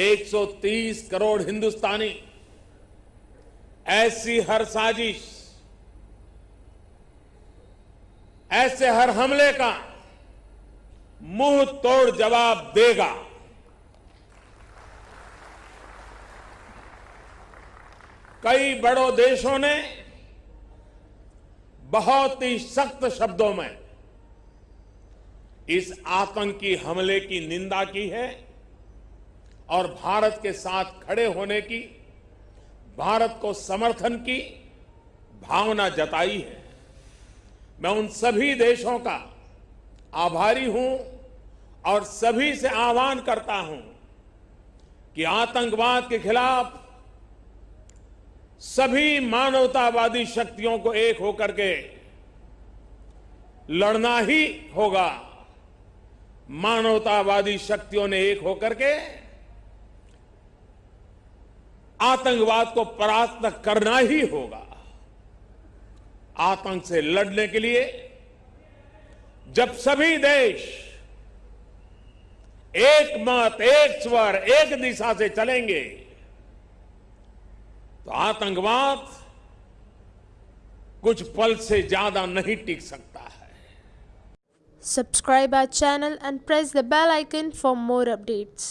130 करोड़ हिंदुस्तानी। ऐसी हर साजिश, ऐसे हर हमले का मुँह तोड़ जवाब देगा। कई बड़ों देशों ने बहुत ही सख्त शब्दों में इस आतंकी हमले की निंदा की है। और भारत के साथ खड़े होने की, भारत को समर्थन की भावना जताई है। मैं उन सभी देशों का आभारी हूँ और सभी से आह्वान करता हूँ कि आतंकवाद के खिलाफ सभी मानवतावादी शक्तियों को एक होकर के लड़ना ही होगा। मानवतावादी शक्तियों ने एक होकर के आतंकवाद को परास्त करना ही होगा आतंक से लड़ने के लिए जब सभी देश एक मत, एक स्वर, एक दिशा से चलेंगे तो आतंकवाद कुछ पल से ज़्यादा नहीं टिक सकता है subscribe our channel and press the bell icon for more updates.